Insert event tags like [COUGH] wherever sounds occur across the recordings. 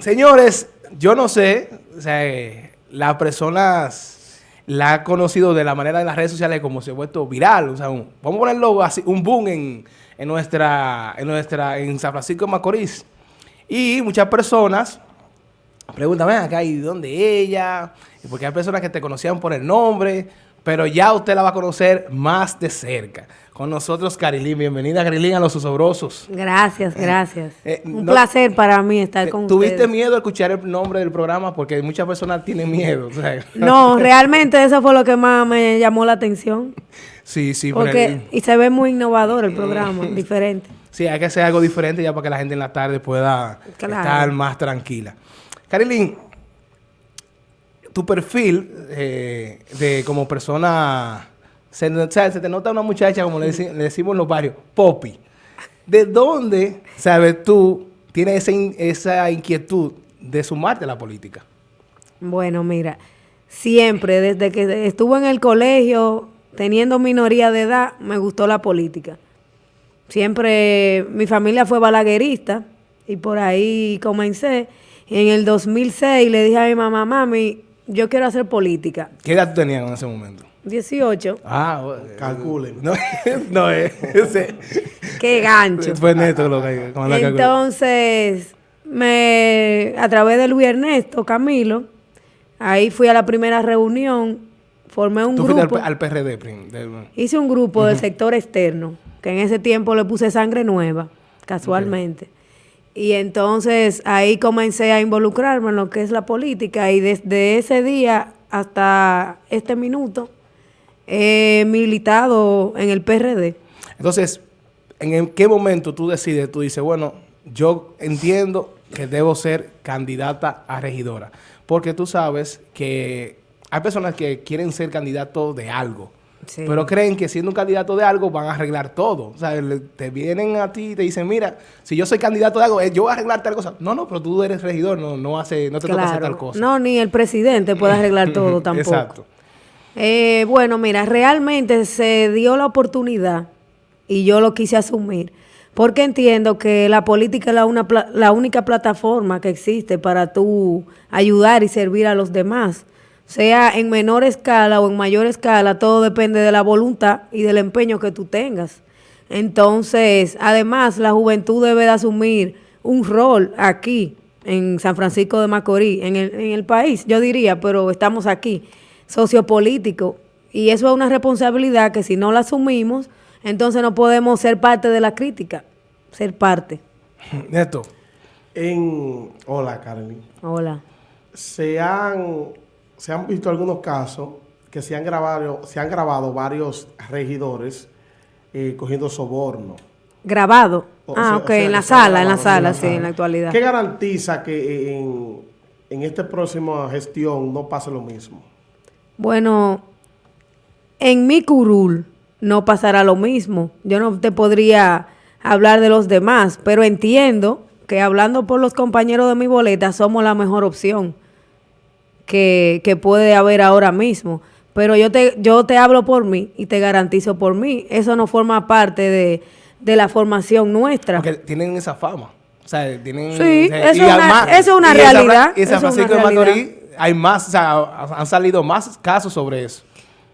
Señores, yo no sé, o sea, eh, las personas la han conocido de la manera en las redes sociales como se ha vuelto viral. O sea, vamos a ponerlo así, un boom en, en nuestra, en nuestra, en San Francisco de Macorís. Y muchas personas preguntan, ven acá, ¿y dónde ella? Porque hay personas que te conocían por el nombre, pero ya usted la va a conocer más de cerca. Con nosotros, Carilín. Bienvenida, Carilín, a Los Osobrosos. Gracias, gracias. eh, Un no- placer para mí estar con ¿Tuviste ustedes. miedo al escuchar el nombre del programa? Porque muchas personas tienen miedo. o sea. [LAUGHS] No, realmente eso fue lo que más me llamó la atención. Sí, sí, Porque, y se ve muy innovador el programa, [LAUGHS] diferente. sí, hay que hacer algo diferente ya para que la gente en la tarde pueda Claro. estar más tranquila. Carilín, tu perfil eh, de como persona, se, o sea, se te nota una muchacha, como le, deci- le decimos en los barrios, popi. ¿De dónde, sabes tú, tienes esa, in- esa inquietud de sumarte a la política? Bueno, mira, siempre, desde que estuve en el colegio, teniendo minoría de edad, me gustó la política. Siempre, mi familia fue balaguerista y por ahí comencé. Y en el 2006 le dije a mi mamá, mami, yo quiero hacer política. ¿Qué edad tú tenías en ese momento? 18. Ah, Calculen. [LAUGHS] No, no es. ese- Qué gancho. Fue neto lo que como la calculé. Entonces, me, a través de Luis Ernesto Camilo, ahí fui a la primera reunión, formé un Tú fuiste al, grupo, al PRD. hice un grupo del sector externo, que en ese tiempo le puse sangre nueva, casualmente. Y entonces ahí comencé a involucrarme en lo que es la política y desde ese día hasta este minuto he militado en el PRD. Entonces, ¿en qué momento tú decides? Tú dices, bueno, yo entiendo que debo ser candidata a regidora. Porque tú sabes que hay personas que quieren ser candidatos de algo. Sí. Pero creen que siendo un candidato de algo van a arreglar todo. O sea, te vienen a ti y te dicen, mira, si yo soy candidato de algo, eh, yo voy a arreglar tal cosa. No, no, pero tú eres regidor, no, no, hace, no te toca hacer tal cosa. No, ni el presidente puede arreglar [LAUGHS] todo tampoco. Exacto. Eh, bueno, mira, realmente se dio la oportunidad y yo lo quise asumir porque entiendo que la política es la, una la única plataforma que existe para tú ayudar y servir a los demás. Sea en menor escala o en mayor escala, todo depende de la voluntad y del empeño que tú tengas. Entonces, además, la juventud debe de asumir un rol aquí, en San Francisco de Macorís, en el, en el país, yo diría, pero estamos aquí, sociopolítico. Y eso es una responsabilidad que si no la asumimos, entonces no podemos ser parte de la crítica, ser parte. [LAUGHS] Neto, En, hola, Carly. Hola. Se han, se han visto algunos casos que se han grabado, se han grabado varios regidores eh, cogiendo soborno. Grabado. O ah, sea, ok, o sea, en la sala, en la sala, sí, en la actualidad. ¿Qué garantiza que en, en esta próxima gestión no pase lo mismo? Bueno, en mi curul no pasará lo mismo. Yo no te podría hablar de los demás, pero entiendo que hablando por los compañeros de mi boleta somos la mejor opción que, que puede haber ahora mismo. Pero yo te, yo te hablo por mí y te garantizo por mí. Eso no forma parte de, de la formación nuestra. porque tienen esa fama. O sea, tienen... Sí, o sea, eso es una- además- eso es realidad, Y en San eso es una Francisco de. Macorís hay más, o sea, han salido más casos sobre eso.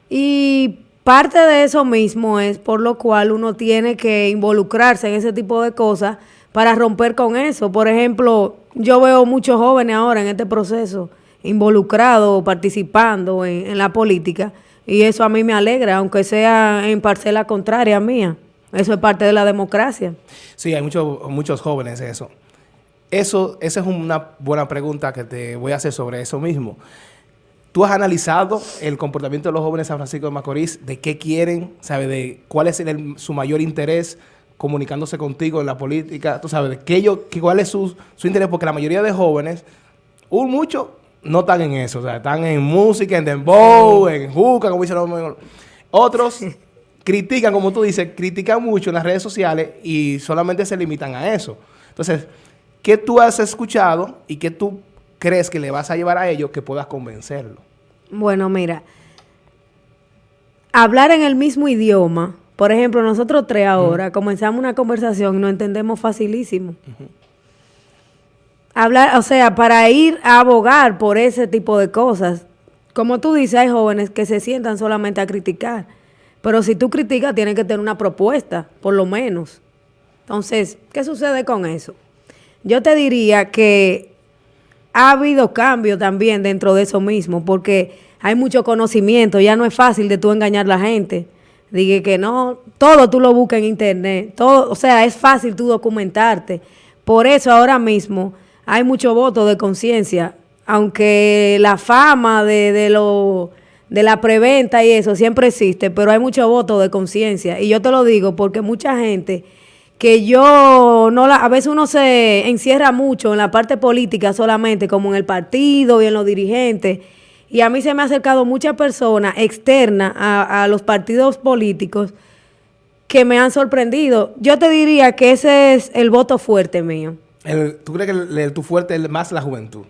Y parte de eso mismo es por lo cual uno tiene que involucrarse en ese tipo de cosas para romper con eso. Por ejemplo, yo veo muchos jóvenes ahora en este proceso involucrados, participando en, en la política, y eso a mí me alegra, aunque sea en parcela contraria mía. Eso es parte de la democracia. Sí, hay muchos muchos jóvenes en eso. Eso, esa es una buena pregunta que te voy a hacer sobre eso mismo. ¿Tú has analizado el comportamiento de los jóvenes de San Francisco de Macorís? ¿De qué quieren? ¿Sabes? De cuál es el- su mayor interés comunicándose contigo en la política? ¿Tú sabes? De qué ellos- ¿Cuál es su, su interés? Porque la mayoría de jóvenes, un mucho, no están en eso. O sea, están en música, en dembow, en juca, como dicen los... Otros [LAUGHS] critican, como tú dices, critican mucho en las redes sociales y solamente se limitan a eso. Entonces, ¿qué tú has escuchado y qué tú crees que le vas a llevar a ellos que puedas convencerlo? Bueno, mira, hablar en el mismo idioma, por ejemplo, nosotros tres ahora comenzamos una conversación y nos entendemos facilísimo. hablar, o sea, para ir a abogar por ese tipo de cosas. Como tú dices, hay jóvenes que se sientan solamente a criticar. Pero si tú criticas, tienes que tener una propuesta, por lo menos. Entonces, ¿qué sucede con eso? Yo te diría que ha habido cambio también dentro de eso mismo, porque hay mucho conocimiento, ya no es fácil de tú engañar a la gente. Dije que no, todo tú lo buscas en internet, todo, o sea, es fácil tú documentarte. Por eso ahora mismo hay mucho voto de conciencia, aunque la fama de, de, lo, de la preventa y eso siempre existe, pero hay mucho voto de conciencia. Y yo te lo digo porque mucha gente que yo no la, a veces uno se encierra mucho en la parte política solamente, como en el partido y en los dirigentes. Y a mí se me ha acercado muchas personas externas a, a los partidos políticos que me han sorprendido. Yo te diría que ese es el voto fuerte mío. El- ¿Tú crees que el, el- tu fuerte es más la juventud?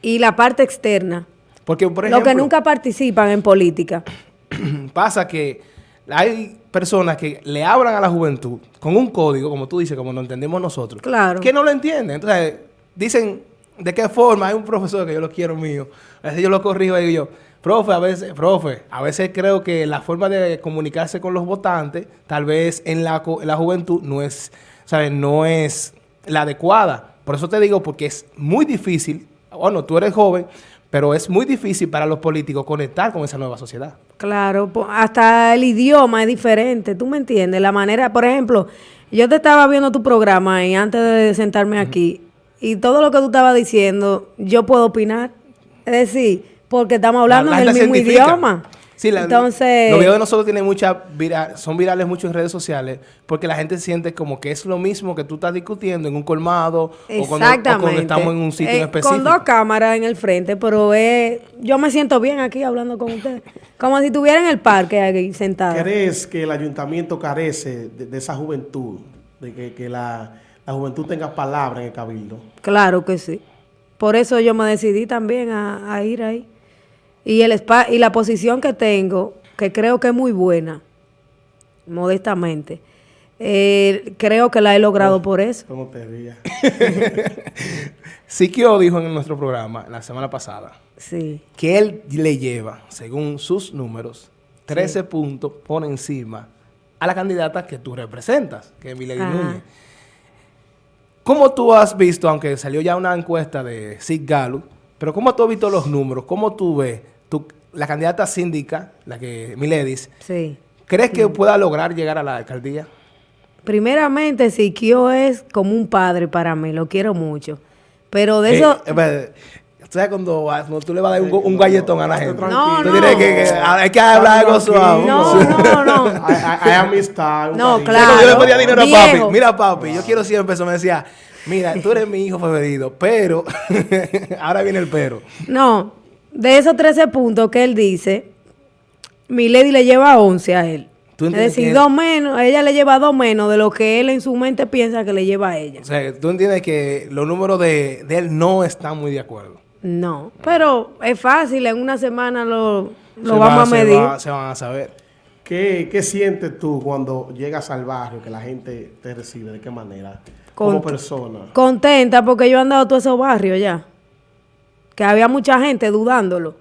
Y la parte externa. Porque, por Los ejemplo, que nunca participan en política. [CLEARS THROAT] pasa que hay personas que le hablan a la juventud con un código, como tú dices, como lo entendemos nosotros, Claro. que no lo entienden. Entonces, dicen, ¿de qué forma? Hay un profesor que yo lo quiero mío. A veces yo lo corrijo y digo yo, profe, a veces, profe, a veces creo que la forma de comunicarse con los votantes, tal vez en la, en la juventud, no es, ¿sabes? No es la adecuada. Por eso te digo, porque es muy difícil, bueno, tú eres joven, pero es muy difícil para los políticos conectar con esa nueva sociedad. Claro, hasta el idioma es diferente, ¿tú me entiendes? La manera, por ejemplo, yo te estaba viendo tu programa y antes de sentarme aquí, y todo lo que tú estabas diciendo, yo puedo opinar. Es decir, porque estamos hablando La- la del mismo científica. idioma. Sí, la- Entonces, los videos de nosotros tienen mucha vira- son virales mucho en redes sociales porque la gente siente como que es lo mismo que tú estás discutiendo en un colmado o cuando, o cuando exactamente. estamos en un sitio Eh, en específico. Con dos cámaras en el frente, pero eh, yo me siento bien aquí hablando con ustedes. Como si estuviera en el parque aquí sentada. ¿Crees que el ayuntamiento carece de, de esa juventud? De que, que la, la juventud tenga palabra en el cabildo. Claro que sí. Por eso yo me decidí también a, a ir ahí. Y, el spa, y la posición que tengo, que creo que es muy buena, modestamente, eh, creo que la he logrado por eso. ¿Cómo te rías? [LAUGHS] Siquio dijo en nuestro programa la semana pasada Sí. que él le lleva, según sus números, 13 puntos por encima a la candidata que tú representas, que es Milady. Núñez. ¿Cómo tú has visto, aunque salió ya una encuesta de Sig Gallup, pero cómo tú has visto los números? ¿Cómo tú ves la candidata síndica, la que Miledis, Sí. crees que pueda lograr llegar a la alcaldía? Primeramente, Siquio es como un padre para mí, lo quiero mucho. Pero de eso... Eh, eh, ¿Sabes cuando, cuando tú le vas a dar un, galletón a la gente? No, Tú no. tienes que, que- hay que hablar algo suave. No, no, no. [LAUGHS] Hay, amistad. No, cariño. claro. Yo le pedía dinero a papi, mira papi, yo quiero 100 pesos, me decía, mira, tú eres mi hijo preferido, pero, [LAUGHS] ahora viene el pero. No, de esos 13 puntos que él dice, mi lady le lleva 11 a él. ¿Tú Es decir, dos menos, ella le lleva dos menos de lo que él en su mente piensa que le lleva a ella. O sea, tú entiendes que los números de, de él no están muy de acuerdo. No, pero es fácil, en una semana lo, lo Se vamos va- a se medir. va- se van a saber. ¿Qué, ¿Qué sientes tú cuando llegas al barrio, que la gente te recibe? ¿De qué manera? Con- Como persona. Contenta porque yo he andado todos esos barrios ya. Que había mucha gente dudándolo.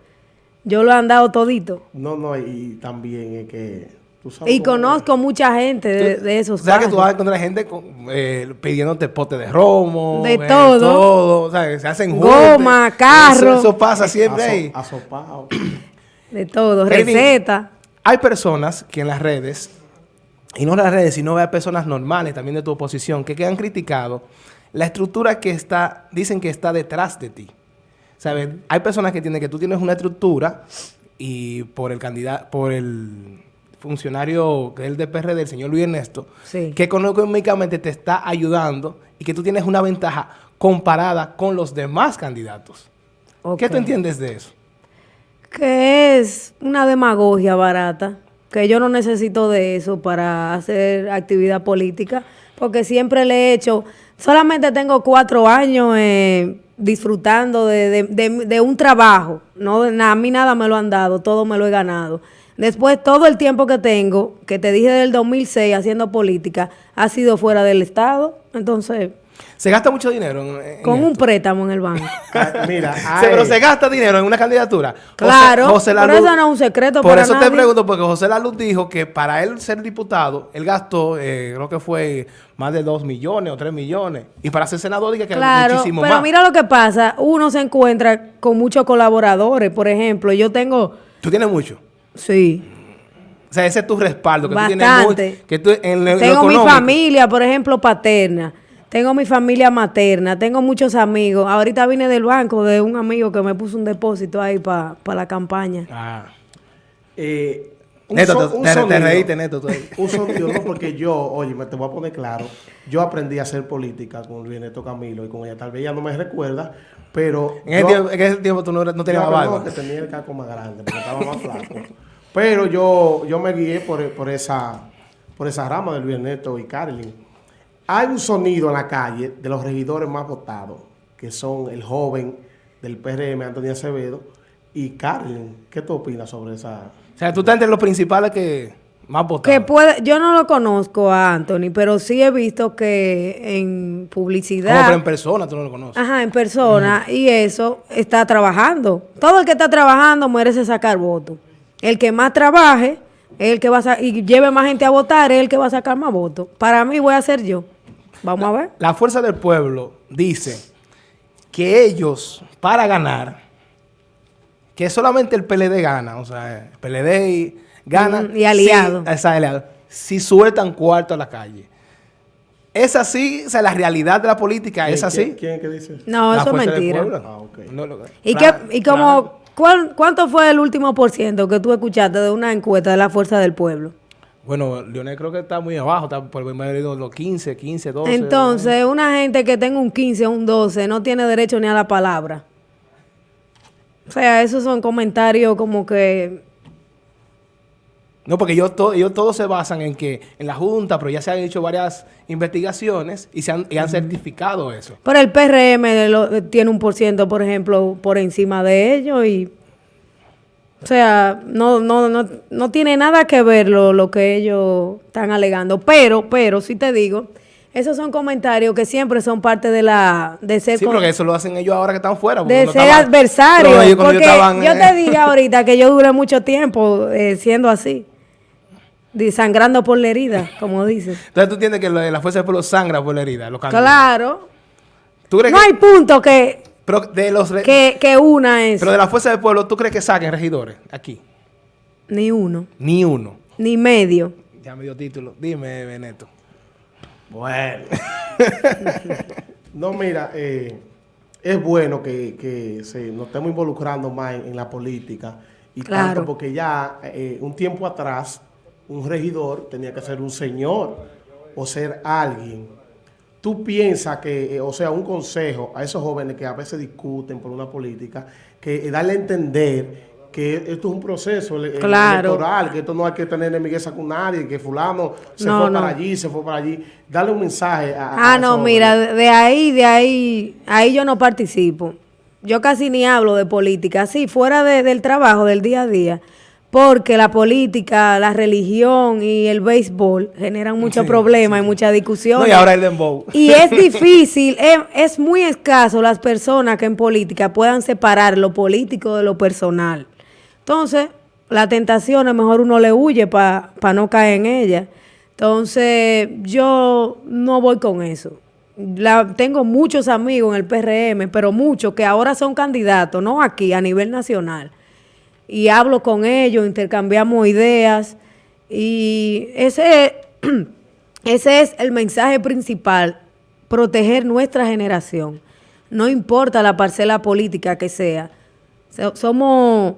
Yo lo he andado todito. No, no, y también es que tú sabes Y conozco mucha gente de, de O esos sea, que tú vas a encontrar gente con, eh, pidiéndote pote de romo. De eh, todo. todo. O sea, que se hacen Goma, juntes. carro. Eso, eso pasa siempre Aso- ahí. asopado. [CLEARS THROAT] De todo, receta. Hay personas que en las redes, y no en las redes, sino hay personas normales también de tu oposición, que, que han criticado la estructura que está, dicen que está detrás de ti. ¿Sabes? Hay personas que tienen que tú tienes una estructura y por el candidato, por el funcionario que es el de PRD, el señor Luis Ernesto, Sí. que económicamente te está ayudando y que tú tienes una ventaja comparada con los demás candidatos. ¿Qué tú entiendes de eso? Que es una demagogia barata, que yo no necesito de eso para hacer actividad política, porque siempre le he hecho, solamente tengo cuatro años eh, disfrutando de, de- de- un trabajo, no, a mí nada me lo han dado, todo me lo he ganado. Después, todo el tiempo que tengo, que te dije del 2006 haciendo política, ha sido fuera del Estado, entonces... Se gasta mucho dinero en, en Con un préstamo en el banco. [LAUGHS] Ah, Mira, Se- pero se gasta dinero en una candidatura. Claro, José pero eso no es un secreto Por para eso te pregunto, porque José Laluz dijo que para él ser diputado, él gastó, eh, creo que fue más de 2 millones o 3 millones. Y para ser senador, dije que Claro, muchísimo pero más. mira lo que pasa. Uno se encuentra con muchos colaboradores. Por ejemplo, yo tengo... Tú tienes mucho. Sí. O sea, ese es tu respaldo. Que tú tienes Bastante. muy- que tú en lo- lo Tengo mi familia, por ejemplo, paterna. Tengo mi familia materna. Tengo muchos amigos. Ahorita vine del banco de un amigo que me puso un depósito ahí para la campaña. Ah. eh, un Neto, so- te- un te- te sonido. reíste, Neto. [LAUGHS] Un sonido, no, porque yo, oye, me te voy a poner claro. Yo aprendí a hacer política con Luis Neto Camilo y con ella. Tal vez ella no me recuerda, pero. En ese, yo- tiempo, en ese tiempo tú no, no tenías la no, barba. que tenía el caco más grande, porque estaba más flaco. Pero yo, yo me guié por, por esa, por esa rama de Luis Ernesto y Carlin. Hay un sonido en la calle de los regidores más votados, que son el joven del PRM, Antonio Acevedo, y Carlin. ¿Qué tú opinas sobre esa? O sea, tú estás entre los principales que más votaron. Que puede, yo no lo conozco a Anthony, pero sí he visto que en Como, publicidad. pero en persona tú no lo conoces. Ajá, en persona, y eso está trabajando. Todo el que está trabajando merece sacar votos. El que más trabaje, el que va a y lleve más gente a votar, es el que va a sacar más votos. Para mí voy a ser yo. Vamos a ver. La fuerza del pueblo dice que ellos, para ganar, que solamente el PLD gana, o sea, el PLD y- gana. Mm, y aliado. Si, esa aliado, si sueltan cuarto a la calle. Es así, o sea, la realidad de la política es ¿Quién- así. ¿Quién, que dice? No, La eso es mentira. Ah. No, lo- ¿Y, qué, y como, ¿cuál- ¿cuánto fue el último por ciento que tú escuchaste de una encuesta de la fuerza del pueblo? Bueno, Leonel creo que está muy abajo, está por los 15, 15, 12. Entonces, una gente que tenga un 15 o un 12 no tiene derecho ni a la palabra. O sea, esos son comentarios como que No, porque ellos, to- ellos todos se basan en que en la Junta, pero ya se han hecho varias investigaciones y, se han, y han certificado eso. Pero el PRM lo- tiene un por ciento, por ejemplo, por encima de ellos y... O sea, no, no, no, no tiene nada que ver lo, lo que ellos están alegando. Pero, pero, sí te digo, esos son comentarios que siempre son parte de la... De ser Sí, porque eso lo hacen ellos ahora que están fuera. de ser estaban- adversario. pero ellos cuando Porque ellos estaban, yo eh, te dije [LAUGHS] ahorita que yo duré mucho tiempo eh, siendo así. Sangrando por la herida, como dices. Entonces tú entiendes que de la fuerza del pueblo sangra por la herida. Los. Claro. ¿Tú crees No que, hay punto que, pero de los que, que una es. pero de la fuerza del pueblo, ¿tú crees que saquen regidores aquí? Ni uno, Ni uno. ni medio. Ya me dio título. Dime, Beneto. Bueno. [LAUGHS] no, mira, eh, es bueno que, que se, nos estemos involucrando más en, en la política. Y Claro. tanto porque ya eh, un tiempo atrás, un regidor tenía que ser un señor o ser alguien. Tú piensas que, eh, o sea, un consejo a esos jóvenes que a veces discuten por una política, que eh, darle a entender que esto es un proceso Claro. electoral, que esto no hay que tener enemigueza con nadie, que fulano se No, fue no. para allí, se fue para allí. Darle un mensaje a, a Ah, no, mira, de ahí, de ahí, ahí yo no participo. Yo casi ni hablo de política, sí, fuera de- del trabajo, del día a día, porque la política, la religión y el béisbol generan muchos Sí, problemas y muchas discusiones. No, y ahora el dembow. Y es difícil, es, es muy escaso las personas que en política puedan separar lo político de lo personal. Entonces, la tentación es mejor uno le huye para no caer en ella. Entonces, yo no voy con eso. La, tengo muchos amigos en el PRM, pero muchos que ahora son candidatos, no aquí, a nivel nacional. Y hablo con ellos, intercambiamos ideas. Y ese, [CLEARS THROAT] ese es el mensaje principal, proteger nuestra generación. No importa la parcela política que sea. So- Somos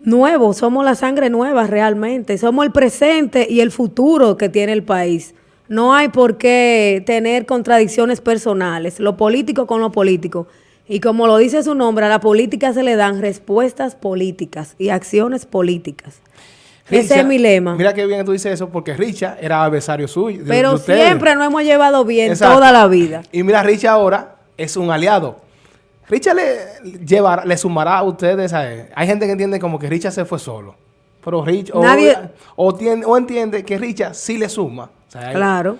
nuevos, somos la sangre nueva realmente, somos el presente y el futuro que tiene el país. No hay por qué tener contradicciones personales, lo político con lo político. Y como lo dice su nombre, a la política se le dan respuestas políticas y acciones políticas. Ese Richa, es mi lema. Mira qué bien que tú dices eso, porque Richard era adversario suyo. de- Pero siempre nos hemos llevado bien Exacto. toda la vida. Y mira, Richard ahora es un aliado. Richard le, llevará, le sumará a ustedes a él. Hay gente que entiende como que Richard se fue solo. Pero Richard, o, Nadie- o, tien- o entiende que Richard sí le suma. O sea, hay- Claro.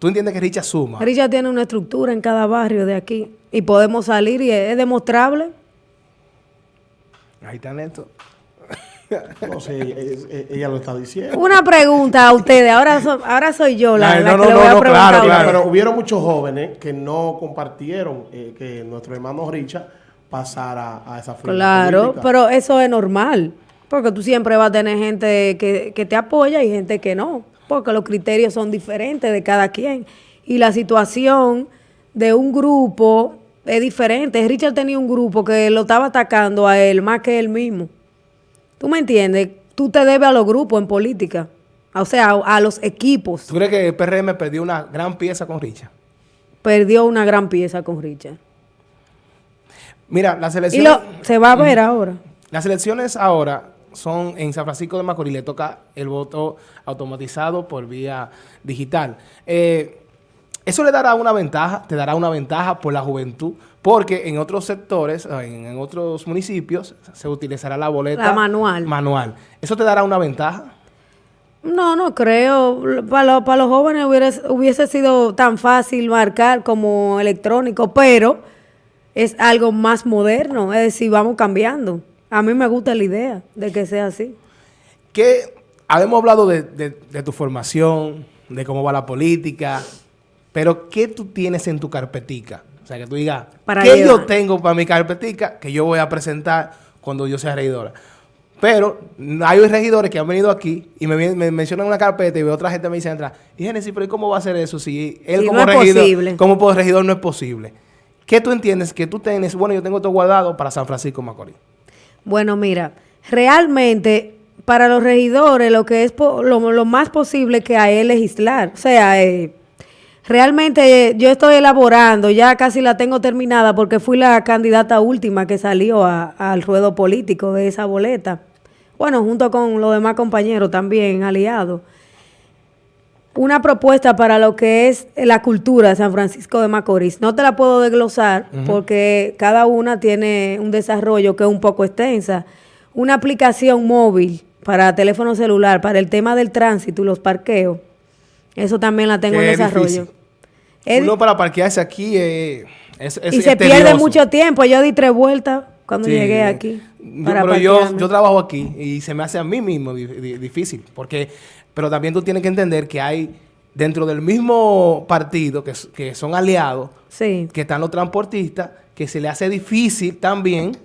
¿Tú entiendes que Richard suma? Richard tiene una estructura en cada barrio de aquí y podemos salir y es, es demostrable. Hay talento. [LAUGHS] No sé, ella lo está diciendo. Una pregunta a ustedes, ahora, so- ahora soy yo la, No, la no, que no, le voy no, a no, preguntar. claro, claro. Pero hubieron muchos jóvenes que no compartieron eh, que nuestro hermano Richard pasara a esa fila Claro, política. pero eso es normal, porque tú siempre vas a tener gente que, que te apoya y gente que no, porque los criterios son diferentes de cada quien. Y la situación de un grupo es diferente. Richard tenía un grupo que lo estaba atacando a él más que él mismo. ¿Tú me entiendes? Tú te debes a los grupos en política, o sea, a, a los equipos. ¿Tú crees que el PRM perdió una gran pieza con Richard? Perdió una gran pieza con Richard. Mira, las Y elecciones, lo, se va a ver ahora. las elecciones ahora son en San Francisco de Macorís, le toca el voto automatizado por vía digital. Eh, eso le dará una ventaja, te dará una ventaja por la juventud, porque en otros sectores, en, en otros municipios, se utilizará la boleta La manual. manual. ¿Eso te dará una ventaja? No, no creo. Para, lo- para los jóvenes hubiera, hubiese sido tan fácil marcar como electrónico, pero es algo más moderno. Es decir, vamos cambiando. A mí me gusta la idea de que sea así. que habíamos hablado de, de- de tu formación, de cómo va la política, pero ¿qué tú tienes en tu carpetica? O sea, que tú digas, Para ¿qué yo tengo para mi carpetica que yo voy a presentar cuando yo sea regidora? Pero hay regidores que han venido aquí y me, mencionan una carpeta y veo otra gente me dice entra, y Génesis, pero ¿y cómo va a hacer eso si él como no regidor, como regidor no es posible? ¿Qué tú entiendes que tú tienes? Bueno, yo tengo todo guardado para San Francisco Macorís. Bueno, mira, realmente para los regidores lo que es lo más posible que hay es legislar. O sea, eh, realmente eh, yo estoy elaborando, ya casi la tengo terminada porque fui la candidata última que salió a- al ruedo político de esa boleta. Bueno, junto con los demás compañeros también aliados. Una propuesta para lo que es la cultura de San Francisco de Macorís. No te la puedo desglosar porque cada una tiene un desarrollo que es un poco extensa. Una aplicación móvil para teléfono celular, para el tema del tránsito y los parqueos. Eso también la tengo en es desarrollo. difícil. Es- Uno para parquearse aquí eh, es, es y se pierde mucho tiempo. Yo di tres vueltas cuando Sí. llegué aquí. Yo- para pero yo, yo trabajo aquí y se me hace a mí mismo di- di- difícil. Porque, pero también tú tienes que entender que hay dentro del mismo partido, que, que son aliados, Sí. que están los transportistas, que se le hace difícil también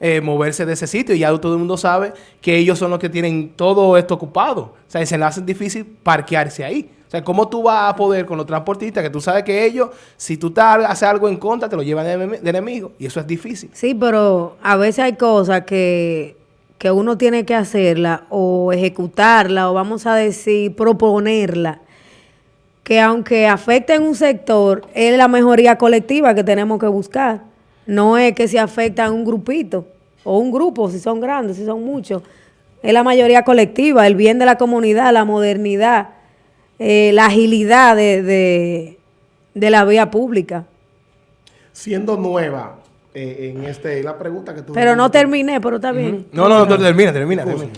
eh, moverse de ese sitio. Y ya todo el mundo sabe que ellos son los que tienen todo esto ocupado. O sea, se le hace difícil parquearse ahí. O sea, ¿cómo tú vas a poder con los transportistas que tú sabes que ellos, si tú estás- haces algo en contra, te lo llevan de, enemi- de enemigo? Y eso es difícil. Sí, pero a veces hay cosas que, que uno tiene que hacerla o ejecutarla o vamos a decir proponerla, que aunque afecten un sector, es la mejoría colectiva que tenemos que buscar. No es que se afecta a un grupito o un grupo, si son grandes, si son muchos. Es la mayoría colectiva, el bien de la comunidad, la modernidad, eh, la agilidad de, de, de la vía pública. Siendo nueva eh, en este, la pregunta que tú Pero no terminé, pero está bien. No, no, no, termina, termina, termina.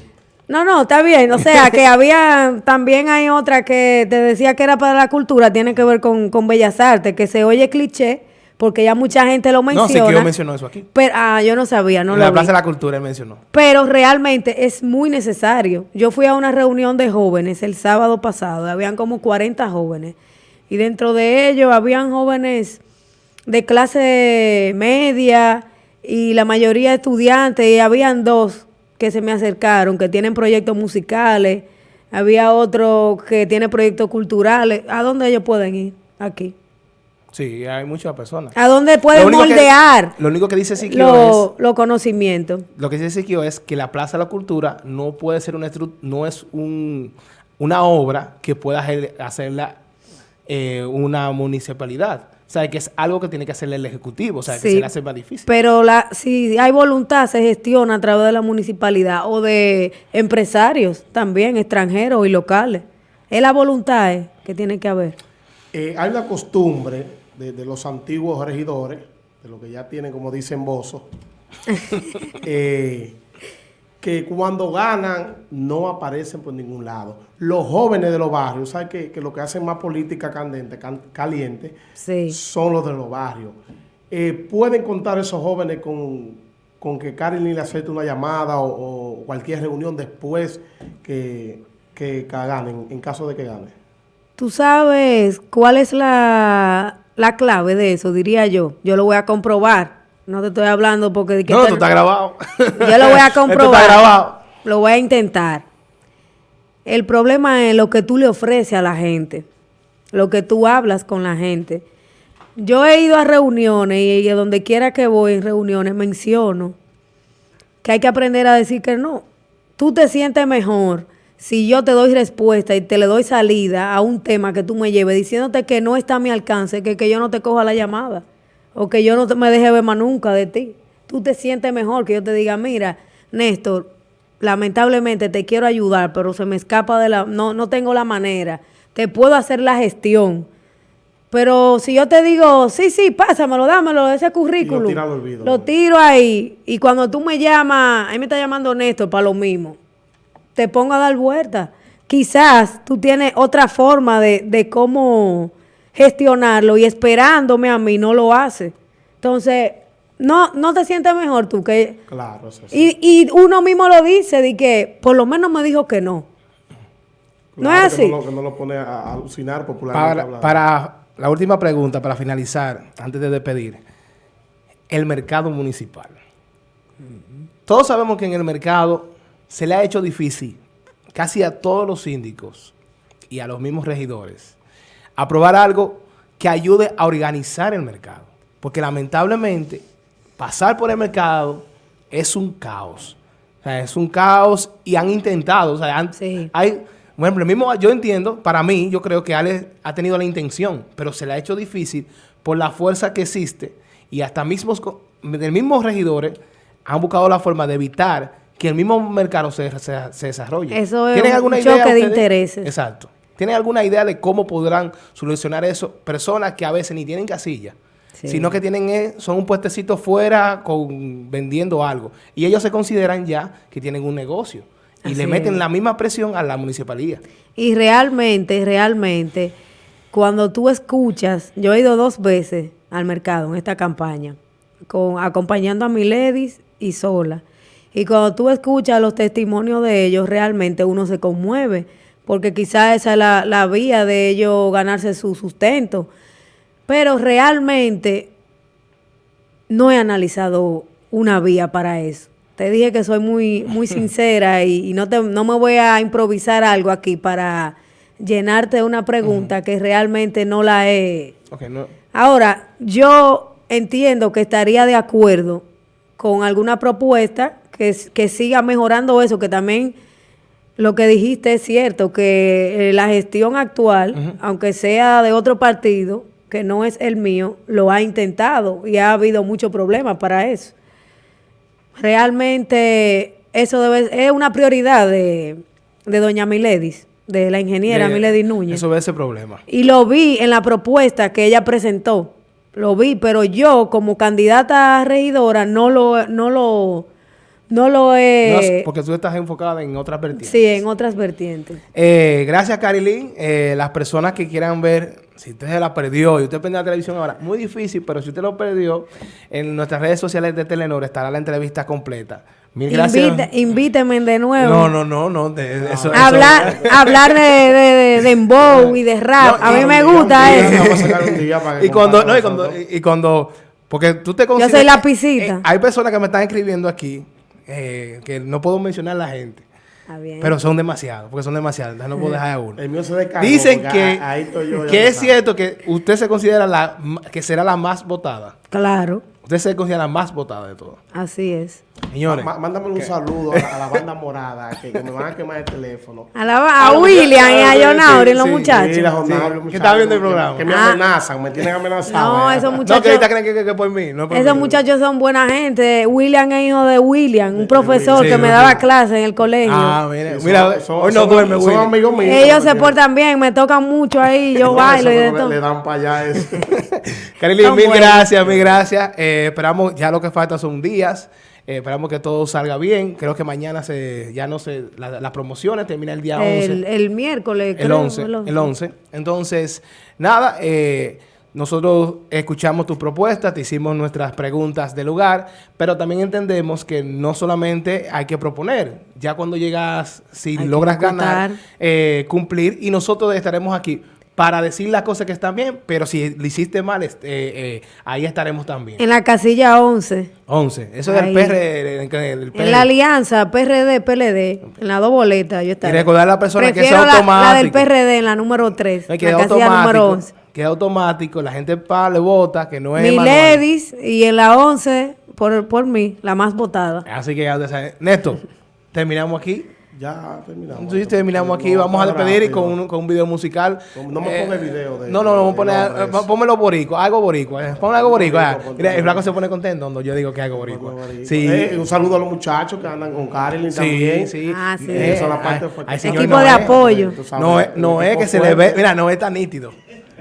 No, no, está bien. O sea, que [LAUGHS] había, también hay otra que te decía que era para la cultura, tiene que ver con, con Bellas Artes, que se oye cliché, porque ya mucha gente lo No, menciona. sí que yo mencionó eso aquí. Pero, ah, yo no sabía, no en lo la vi. Plaza de la Cultura él mencionó. Pero realmente es muy necesario. Yo fui a una reunión de jóvenes el sábado pasado, habían como 40 jóvenes. Y dentro de ellos habían jóvenes de clase media y la mayoría estudiantes, y habían dos que se me acercaron, que tienen proyectos musicales, había otro que tiene proyectos culturales. ¿A dónde ellos pueden ir? Aquí. Sí, hay muchas personas. ¿A dónde pueden Lo que- moldear lo único que dice Siquio los los conocimientos? es, lo que dice Siquio es que la Plaza de la Cultura no puede ser una no es un, una obra que pueda hacer- hacerla eh, una municipalidad. O sea, que es algo que tiene que hacerle el Ejecutivo. O sea, que Sí. se le hace más difícil. Pero la, si hay voluntad, se gestiona a través de la municipalidad o de empresarios también, extranjeros y locales. Es la voluntad eh, que tiene que haber. Eh, hay una costumbre de, de los antiguos regidores, de lo que ya tienen, como dicen Bozo, [LAUGHS] eh, que cuando ganan no aparecen por ningún lado. Los jóvenes de los barrios, ¿sabes que, que lo que hacen más política candente, can- caliente Sí. son los de los barrios? Eh, ¿Pueden contar esos jóvenes con, con que Carolyn le acepte una llamada o, o cualquier reunión después que, que, que ganen, en caso de que gane? Tú sabes cuál es la, la clave de eso, diría yo. Yo lo voy a comprobar. No te estoy hablando porque... de que No, esto- tú está grabado. Yo lo voy a [LAUGHS] Esto comprobar. está grabado. Lo voy a intentar. El problema es lo que tú le ofreces a la gente, lo que tú hablas con la gente. Yo he ido a reuniones y, y a donde quiera que voy en reuniones menciono que hay que aprender a decir que no. Tú te sientes mejor si yo te doy respuesta y te le doy salida a un tema que tú me lleves diciéndote que no está a mi alcance, que, que yo no te coja la llamada o que yo no te, me deje ver más nunca de ti. Tú te sientes mejor que yo te diga, mira, Néstor, lamentablemente te quiero ayudar, pero se me escapa de la... No, no tengo la manera. Te puedo hacer la gestión. Pero si yo te digo, sí, sí, pásamelo, dámelo, ese currículum. tira al olvido. Lo tiro ahí. Y cuando tú me llamas, ahí me está llamando Néstor para lo mismo. Te pongo a dar vuelta. Quizás tú tienes otra forma de, de cómo gestionarlo y esperándome a mí no lo hace. Entonces, no, no te sientes mejor tú que... Claro, eso sí. Y, y uno mismo lo dice, de que por lo menos me dijo que no. no es que así. no, lo- que no lo pone a, alucinar popularmente Para, para la última pregunta, para finalizar, antes de despedir, el mercado municipal. Todos sabemos que en el mercado se le ha hecho difícil, casi a todos los síndicos y a los mismos regidores, aprobar algo que ayude a organizar el mercado. Porque lamentablemente, pasar por el mercado es un caos. O sea, es un caos y han intentado, o sea, han- Sí. hay, bueno, el mismo, yo entiendo, para mí, yo creo que Ale ha tenido la intención, pero se le ha hecho difícil por la fuerza que existe y hasta mismos, mismos regidores han buscado la forma de evitar que el mismo mercado se, se- se desarrolle. Eso es ¿Tienen un alguna choque idea de intereses. Exacto. ¿Tienen alguna idea de cómo podrán solucionar eso? Personas que a veces ni tienen casilla, Sí. sino que tienen eh, son un puestecito fuera con vendiendo algo. Y ellos se consideran ya que tienen un negocio. Y le meten es. la misma presión a la municipalidad. Y realmente, realmente, cuando tú escuchas, yo he ido dos veces al mercado en esta campaña, con, acompañando a mi ladies y sola. Y cuando tú escuchas los testimonios de ellos, realmente uno se conmueve, porque quizás esa es la, la vía de ellos ganarse su sustento. Pero realmente no he analizado una vía para eso. Te dije que soy muy, muy [LAUGHS] sincera y, y no, te, no me voy a improvisar algo aquí para llenarte de una pregunta que realmente no la he... No- Ahora, yo entiendo que estaría de acuerdo con alguna propuesta que, que siga mejorando eso, que también lo que dijiste es cierto, que eh, la gestión actual, aunque sea de otro partido, que no es el mío, lo ha intentado y ha habido muchos problemas para eso. Realmente eso debe, es una prioridad de, de doña Miledis, de la ingeniera de- Miledis Núñez. Eso ve ese problema. Y lo vi en la propuesta que ella presentó. Lo vi, pero yo como candidata a regidora no lo, no lo, no lo No, he... porque tú estás enfocada en otras vertientes. sí, en otras vertientes. Eh, gracias, Carilín. Eh, las personas que quieran ver, si usted se la perdió y usted prende la televisión ahora, muy difícil, pero si usted lo perdió, en nuestras redes sociales de Telenor estará la entrevista completa. Mil gracias. Invite- invíteme de nuevo. No, no, no, no. de- eso- eso- hablar hablar de, de, de, de dembow y de rap. No, a mí me gusta eso. vamos a sacar un día para que y cuando, no, y cuando, y, y cuando, porque tú te soy consideras- la pisita. eh, hay personas que me están escribiendo aquí, eh, que no puedo mencionar la gente, pero son demasiados, porque son demasiados, entonces no puedo dejar a uno. El mío se descargó. Dicen que, a- ahí estoy yo, que es sabe. cierto que usted se considera la que será la más votada. Claro, Usted se considera la más votada de todas. así es. Señores, Mándame un saludo a la, a la banda [LAUGHS] morada que, que me van a quemar el teléfono. A, la- a Ah, William y a sí, John Auri, sí, los muchachos. Sí, muchachos, está viendo el programa. Que me Ah. amenazan, me tienen amenazado. No, eh. esos no, muchachos... que ahorita creen que, que- que por mí. No por Esos mí. muchachos son buena gente. William es hijo de William, un profesor Sí, que me sí. daba clase en el colegio. Ah, mira, Sí, son- mira son- hoy no son- duerme, Son Willy. amigos míos. Ellos se portan bien, me tocan mucho ahí, [LAUGHS] yo No, bailo y de no todo. le, dan para allá eso. [LAUGHS] Carilín, Son mil gracias, mil gracias. Eh, esperamos, ya lo que falta son días. Eh, esperamos que todo salga bien. Creo que mañana se, ya no se, la- las promociones termina el día 11. El, el miércoles, El creo, 11, el 11. Entonces, nada, eh, nosotros escuchamos tus propuestas, te hicimos nuestras preguntas de lugar, pero también entendemos que no solamente hay que proponer, ya cuando llegas, si Hay logras ganar, eh, cumplir, y nosotros estaremos aquí para decir las cosas que están bien, pero si lo hiciste mal, este, eh, eh, ahí estaremos también. En la casilla 11. 11, eso es del Ahí. PR. del En la alianza PRD, PLD, en las dos boletas yo estaré. recordar a la persona que Prefiero sea la- La, automático. del PRD en la número 3, No, la que es casilla automático, número 11. que es automático, la gente pa, le vota, que no es Mi ladies y en la 11 por, por mí, la más votada. Así que ya. Néstor, terminamos aquí. Ya terminamos. Sí, terminamos aquí. No, Vamos a despedir y con un, con un video musical. No me ponga el video de- No, no, no, vamos a de poner, nombres. eh, pónmelo boricua, algo boricua. eh. Pon algo boricua. Ponte Mira, el flaco se pone contento cuando yo digo que algo boricua. Sí. Eh, un saludo a los muchachos que andan con Carolyn Sí, también. sí. Ah, sí. Eh, esa es la parte Equipo no de es- apoyo. No es, no que se le ve, mira, no es tan nítido.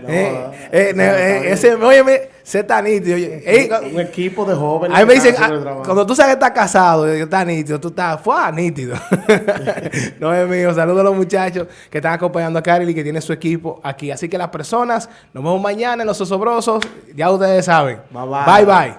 No, Eh, eh, no, eh, está ese, óyeme, se está nítido. Ey, Un equipo de jóvenes. A mí me dicen, ah, cuando tú sabes que estás casado, que estás nítido, tú estás, fue nítido. [LAUGHS] no es mío. Saludos a los muchachos que están acompañando a Karel y que tiene su equipo aquí. Así que las personas, nos vemos mañana en Los Osobrosos. Ya ustedes saben. Bye, bye. Bye, bye.